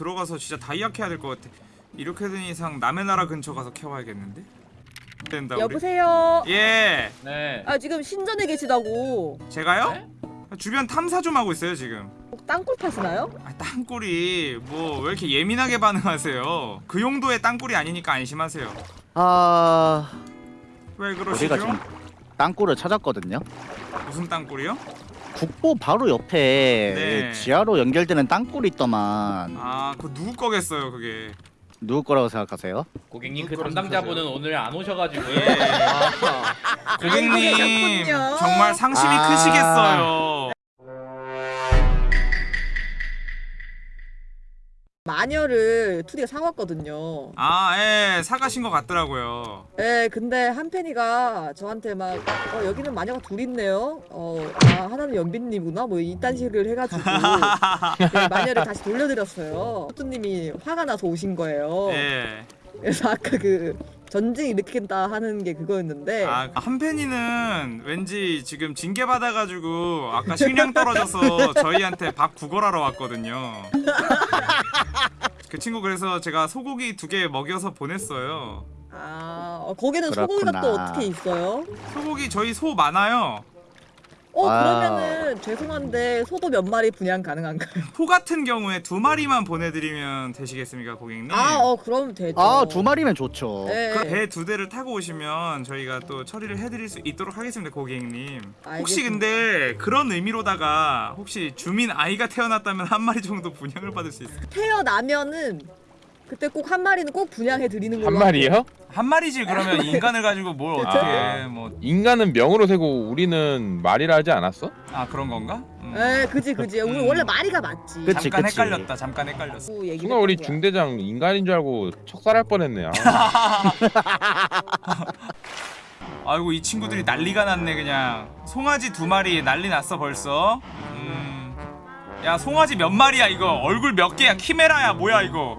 들어가서 진짜 다이아 캐야 될 것 같아 이렇게 된 이상 남의 나라 근처 가서 캐와야겠는데? 된다 여보세요 예! 네. 아 지금 신전에 계시다고 제가요? 네? 주변 탐사 좀 하고 있어요 지금 땅굴 파시나요? 아, 땅굴이 뭐 왜 이렇게 예민하게 반응하세요 그 용도의 땅굴이 아니니까 안심하세요 아... 왜 그러시죠? 우리가 지금 땅굴을 찾았거든요 무슨 땅굴이요? 국보 바로 옆에 네. 지하로 연결되는 땅굴이 있더만. 아그 누구 거겠어요 그게? 누구 거라고 생각하세요? 고객님 그 담당자분은 오늘 안 오셔가지고. 예. 아, 고객님 아, 아. 정말 상심이 아. 크시겠어요. 마녀를 투디가 사왔거든요. 아, 예, 사가신 것 같더라고요. 예, 근데 한 팬이가 저한테 막, 어, 여기는 마녀가 둘 있네요. 어, 아, 하나는 연빈님이구나. 뭐, 이딴 식을 해가지고. 예, 마녀를 다시 돌려드렸어요. 투디님이 화가 나서 오신 거예요. 예. 그래서 아까 그 전쟁 일으킨다 하는 게 그거였는데 아, 그 한팬이는 왠지 지금 징계 받아가지고 아까 식량 떨어져서 저희한테 밥 구걸하러 왔거든요 그 친구 그래서 제가 소고기 두 개 먹여서 보냈어요. 아, 어, 거기는 소고기가 또 어떻게 있어요? 소고기 저희 소 많아요. 어 아. 그러면은 죄송한데 소도 몇 마리 분양 가능한가요? 소 같은 경우에 두 마리만 보내드리면 되시겠습니까 고객님? 아 어 그럼 되죠 아 두 마리면 좋죠 네. 그 배 두 대를 타고 오시면 저희가 또 처리를 해드릴 수 있도록 하겠습니다 고객님 알겠습니다. 혹시 근데 그런 의미로다가 혹시 주민 아이가 태어났다면 한 마리 정도 분양을 받을 수 있을까요? 태어나면은 그때 꼭 한 마리는 꼭 분양해 드리는 한 걸로. 마리요? 한 마리지 그러면 인간을 가지고 뭘 어떻게 뭐 인간은 명으로 세고 우리는 말이라 하지 않았어? 아 그런 건가? 음. 에 그지 그지. 우리 음. 원래 말이가 맞지. 그치, 잠깐 그치. 헷갈렸다. 잠깐 헷갈렸어. 그 순간 우리 중대장 인간인 줄 알고 척살할 뻔했네요 아. 아이고 이 친구들이 난리가 났네 그냥. 송아지 두 마리 난리 났어 벌써. 음. 야 송아지 몇 마리야 이거? 얼굴 몇 개야? 키메라야 뭐야 이거?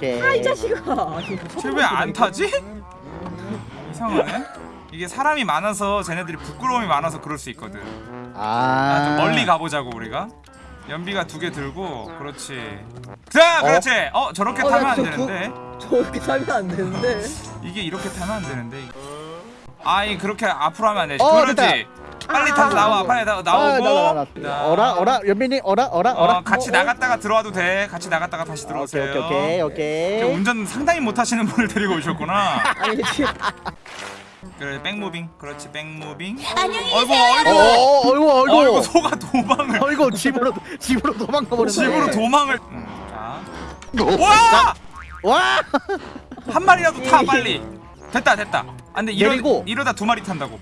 케이. 아이 자식아. 쟤왜안 타지? 이상하네 이게 사람이 많아서 쟤네들이 부끄러움이 많아서 그럴 수 있거든 아, 좀 아. 멀리 가보자고 우리가 연비가 두 개 들고 그렇지 자 그렇지 어 저렇게 어, 타면 야, 안저 되는데 저렇게 타면 안 되는데. 이게 이렇게 타면 안 되는데 아이 그렇게 앞으로 하면 안 되지 어, 그렇지 됐다. 빨리 아, 타서 나와. 빨리 나, 아, 나오고 나, 나, 나, 자, 나. 어라 어라 연빈이 어라 어라 어라. 어, 같이 어, 어. 나갔다가 들어와도 돼 같이 나갔다가 다시 오케이 들어오세요 오케이 오케이 오케이. 운전 상당히 못하시는 분을 데리고 오셨구나 아니 지금 그래 back moving 그렇지 back moving 안녕히 계세요. 어이구 어, 어이구 어이구. 어이구 소가 도망을 어이구 집으로 집으로 도망가 버렸네. 집으로 도망을 음, 자 와! 와. 한 마리라도 타 빨리 됐다 됐다 아 근데 이러, 내리고. 이러다 두 마리 탄다고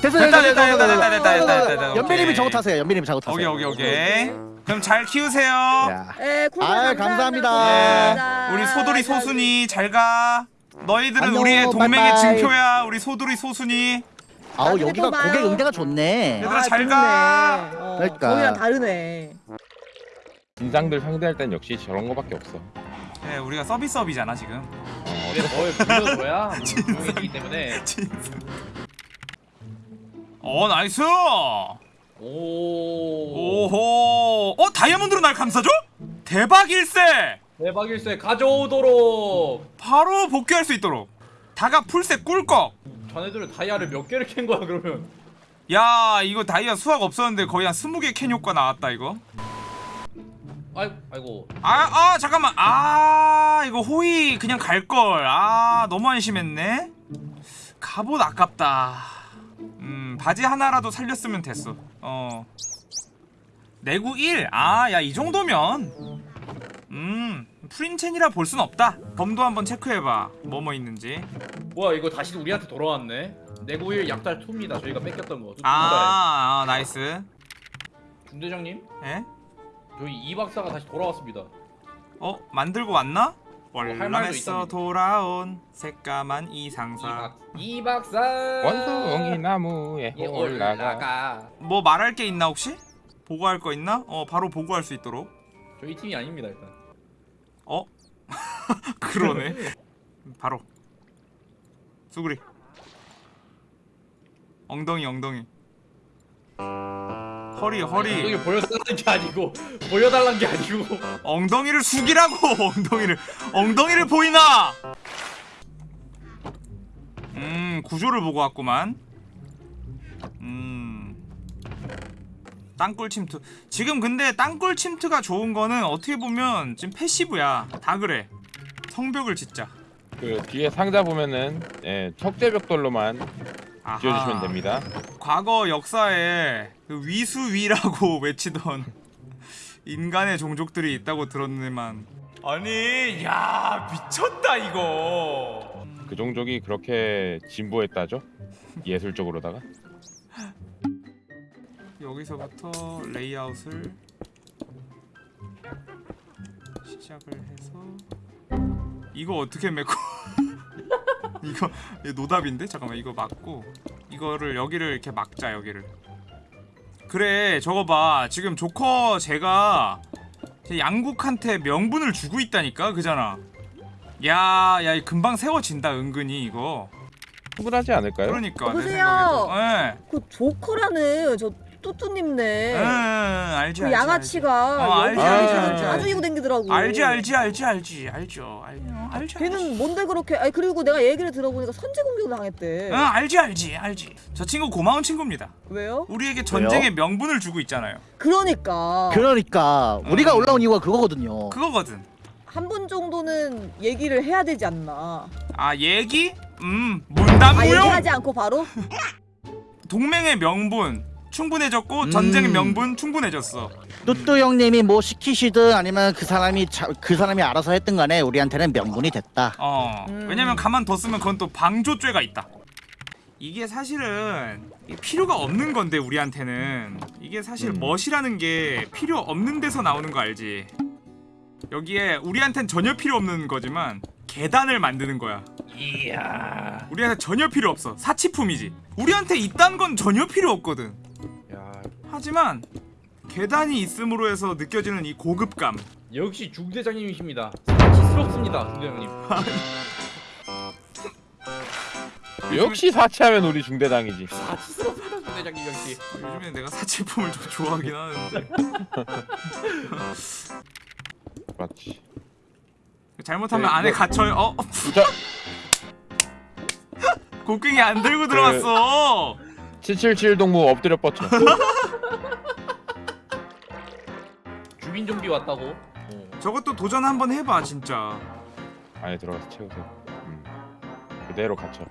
됐어 됐다, 됐다 됐다, 됐다, 됐다, 됐다, 됐다, 됐다. 연빈님이 오케이. 저거 타세요. 연빈님이 저거 타세요. 오케이 오케이 오케이 그럼 잘 키우세요 야. cool. 아유, 감사합니다. 예 우리 소돌이 소순이 잘가 너희들은 안녕, 우리의 동맹의 바이바이. 증표야 우리 소돌이 소순이 아우 나중에 여기가 또 봐요. 고객 응대가 좋네. 얘들아, 잘 가. 어, 그러니까. 거기랑 다르네. 진상들 상대할 땐 역시 저런 거밖에 없어. 예 우리가 서비스업이잖아 지금. 근데 뭘 불러줘야? 조용해지기 때문에. 어 nice! 오. 오호. 어 다이아몬드로 날 감싸줘? 대박 일세! 대박 일세. 가져오도록. 바로 복귀할 수 있도록. 다가 풀셋 꿀꺽. 자네들은 다이아를 몇 개를 캔 거야 그러면? 야 이거 다이아 수학 없었는데 거의 한 20개 캔 효과 나왔다 이거 아이, 아이고. 아, 아 잠깐만. 아 이거 호의 그냥 갈걸. 아 너무 안심했네. 갑옷 아깝다. 음 바지 하나라도 살렸으면 됐어. 어. 내구 1아 야 이 정도면. 음 프린첸이라 볼 순 없다. 범도 한번 체크해봐. 뭐뭐 있는지. 뭐야 이거 다시 우리한테 돌아왔네. 내구일 약달 2입니다. 저희가 뺏겼던 거. 아, 아 나이스. 중대장님? 예? 저희 이 박사가 다시 돌아왔습니다. 어 만들고 왔나? 월남에서. 돌아온 새까만 이, 이상사 박, 이 박사. 원숭이 나무에 예, 올라가. 올라가. 뭐 말할 게 있나 혹시? 보고할 거 있나? 어 바로 보고할 수 있도록 저희 팀이 아닙니다 일단. 어? 그러네 바로 수그리 엉덩이 엉덩이 허리 허리. 엉덩이 보여달라는 게 아니고 보여달라는 게 아니고. 엉덩이를 숙이라고 엉덩이를. 엉덩이를 보이나? 음 구조를 보고 왔구만. 음. 땅굴 침투. 지금 근데 땅굴 침투가 좋은 거는 어떻게 보면 지금 패시브야. 다 그래. 성벽을 짓자. 그 뒤에 상자 보면은 예, 척제벽돌로만. 지어주시면 됩니다. 과거 역사에 그 위수위라고 외치던 인간의 종족들이 있다고 들었는데만. 아니 야 미쳤다 이거. 그 종족이 그렇게 진보했다죠? 예술적으로다가. 여기서부터 레이아웃을 시작을 해서 이거 어떻게 메고 이거, 이거 노답인데? 잠깐만 이거 막고 이거를 여기를 이렇게 막자 여기를 그래 저거 봐 지금 조커 제가 제 양국한테 명분을 주고 있다니까 그잖아 야 야 금방 세워진다 은근히 이거 충분하지 않을까요? 그러니까? 생각에도 예. 그 조커라는 저 응, 뚜뚜님네. 응, 알지 그 알지, 양아치가 어, 알지, 알지, 알지, 자주 알지. 이고 댕기더라고. 알지 알지 알지 알지 알죠 알죠 알죠 걔는 뭔데 그렇게? 아니 그리고 내가 얘기를 들어보니까 선제 공격을 당했대. 응 알지 알지 알지 저 친구 고마운 친구입니다 왜요? 우리에게 전쟁의 명분을 주고 있잖아요 그러니까 그러니까 우리가 음. 올라온 이유가 그거거든요. 그거거든 한분 정도는 얘기를 해야 되지 않나? 아 얘기 음아 문단무용 얘기하지 않고 바로? 동맹의 명분 충분해졌고 음. 전쟁의 명분 충분해졌어 뚜뚜 형님이 뭐 시키시든 아니면 그 사람이 자, 그 사람이 알아서 했든 간에 우리한테는 명분이 됐다. 어 음. 왜냐면 가만 뒀으면 그건 또 방조죄가 있다 이게 사실은 필요가 없는 건데 우리한테는 이게 사실 음. 멋이라는 게 필요 없는 데서 나오는 거 알지 여기에 우리한텐 전혀 필요 없는 거지만 계단을 만드는 거야 이야. 우리한테 전혀 필요 없어 사치품이지 우리한테 이딴 건 전혀 필요 없거든 야. 하지만 계단이 있음으로 해서 느껴지는 이 고급감 역시 중대장님이십니다. 사치스럽습니다, 중대장님. 역시 사치하면 우리 중대장이지. 사치스럽습니다, 중대장님 역시. 요즘에 내가 사치품을 좀 좋아하긴 하는데 맞지. 잘못하면 네, 안에 이거- 갇혀요 어? 저 곡괭이 안 들고 들어갔어 777 동무 엎드려 뻗쳐. 주민 좀비 왔다고. 어. 저것도 도전 한번 해봐 진짜 안에 들어가서 채우세요. 음. 그대로 갇혀.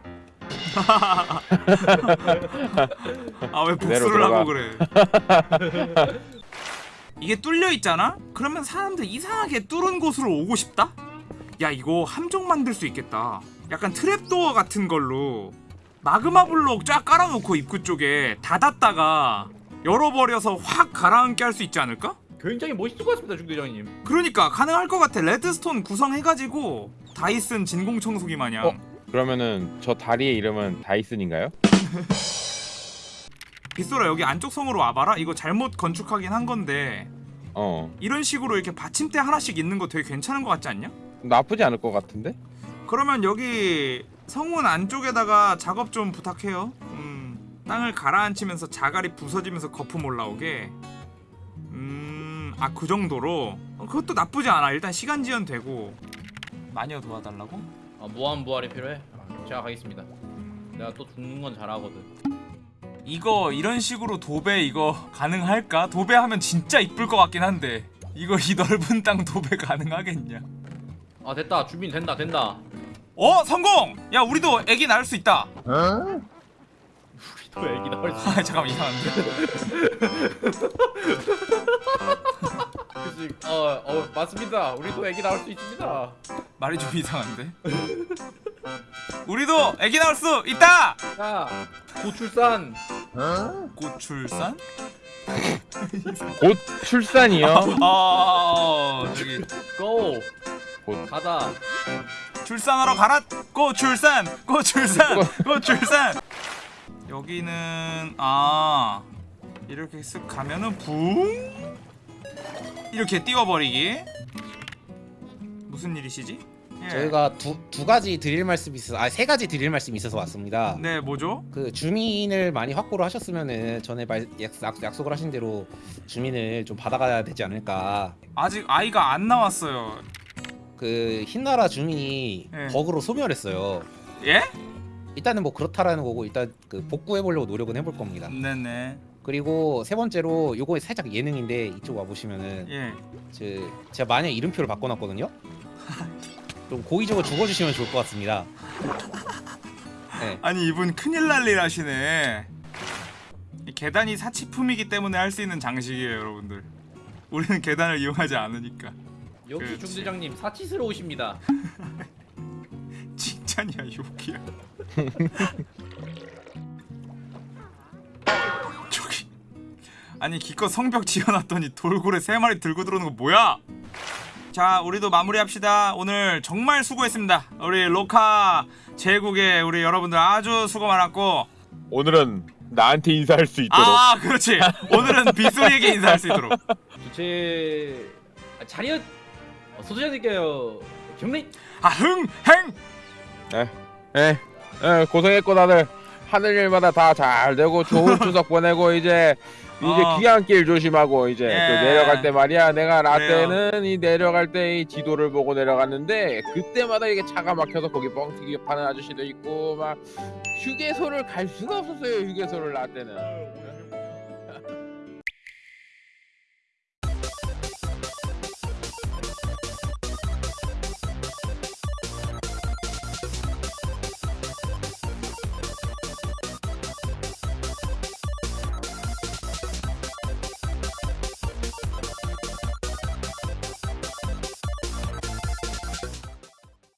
아왜 그대로 복수를 하고. 그래 이게 뚫려 있잖아? 그러면 사람들 이상하게 뚫은 곳으로 오고 싶다? 야 이거 함정 만들 수 있겠다 약간 트랩도어 같은 걸로 마그마 블록 쫙 깔아놓고 입구 쪽에 닫았다가 열어버려서 확 가라앉게 할 수 있지 않을까? 굉장히 멋있을 것 같습니다, 중대장님. 그러니까 가능할 것 같아 레드스톤 구성해가지고 다이슨 진공청소기 마냥 어? 그러면은 저 다리의 이름은 다이슨인가요? 빗소라 여기 안쪽 성으로 와봐라 이거 잘못 건축하긴 한 건데 어. 이런 식으로 이렇게 받침대 하나씩 있는 거 되게 괜찮은 것 같지 않냐? 나쁘지 않을 것 같은데? 그러면 여기 성문 안쪽에다가 작업 좀 부탁해요. 음, 땅을 가라앉히면서 자갈이 부서지면서 거품 올라오게. 음, 아 그 정도로. 어, 그것도 나쁘지 않아. 일단 시간 지연 되고. 마녀 도와달라고? 아, 무한 부활이 필요해. 아, 제가 가겠습니다. 내가 또 죽는 건 잘하거든. 이거 이런 식으로 도배 이거 가능할까? 도배하면 진짜 이쁠 것 같긴 한데. 이거 이 넓은 땅 도배 가능하겠냐? 아 됐다, 주민 된다, 된다. 어 성공! 야 우리도 애기 낳을 수 있다. 어? 또 애기 나올 수. 아 잠깐만 이상한데. 그치. 어, 어 맞습니다. 우리도 애기 나올 수 있습니다. 말이 좀 이상한데. 우리도 애기 낳을 수 있다. 자, 고출산. 어? 고출산? 곧 출산이요. 어 저기 고 곧. 가다 출산하러 가라 고 출산 고 출산 고 출산 여기는 아 이렇게 쓱 가면은 붕 이렇게 띄워버리기 무슨 일이시지? 예. 저희가 두, 두 가지 드릴 말씀이 있어서 아 세 가지 드릴 말씀이 있어서 왔습니다. 네 뭐죠? 그 주민을 많이 확보를 하셨으면은 전에 말, 약, 약속을 하신 대로 주민을 좀 받아가야 되지 않을까. 아직 아이가 안 나왔어요 그 흰나라 주민이 예. 버그로 소멸했어요. 예? 일단은 뭐 그렇다라는 거고 일단 그 복구해 보려고 노력은 해볼 겁니다. 네네 그리고 세 번째로 요거 살짝 예능인데 이쪽 와 보시면은 예저 제가 만약 이름표를 바꿔놨거든요. 좀 고의적으로 죽어주시면 좋을 것 같습니다. 네. 아니 이분 큰일 날 일 하시네 이 계단이 사치품이기 때문에 할 수 있는 장식이에요 여러분들 우리는 계단을 이용하지 않으니까 역시 그렇지. 중대장님 사치스러우십니다. 칭찬이야 욕이야. 저기 아니 기껏 성벽 지어놨더니 돌고래 세 마리 들고 들어오는 거 뭐야? 자 우리도 마무리합시다. 오늘 정말 수고했습니다. 우리 로카 제국의 우리 여러분들 아주 수고 많았고. 오늘은 나한테 인사할 수 있도록. 아 그렇지. 오늘은 빗소리에게 인사할 수 있도록. 주체 아, 자리엇 어, 소주자님께요 경례 아흥행! 예, 예, 고생했고 다들. 하늘 일마다 다 잘 되고 좋은 추석 보내고 이제 이제 어. 귀향길 조심하고 이제 예. 그 내려갈 때 말이야. 내가 라떼는 이 내려갈 때 이 지도를 보고 내려갔는데 그때마다 이게 차가 막혀서 거기 뻥튀기 파는 아저씨도 있고 막 휴게소를 갈 수가 없었어요 휴게소를 라떼는